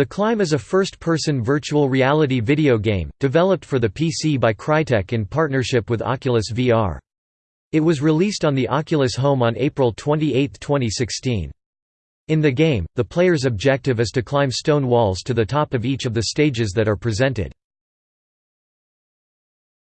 The Climb is a first-person virtual reality video game, developed for the PC by Crytek in partnership with Oculus VR. It was released on the Oculus Home on April 28, 2016. In the game, the player's objective is to climb stone walls to the top of each of the stages that are presented.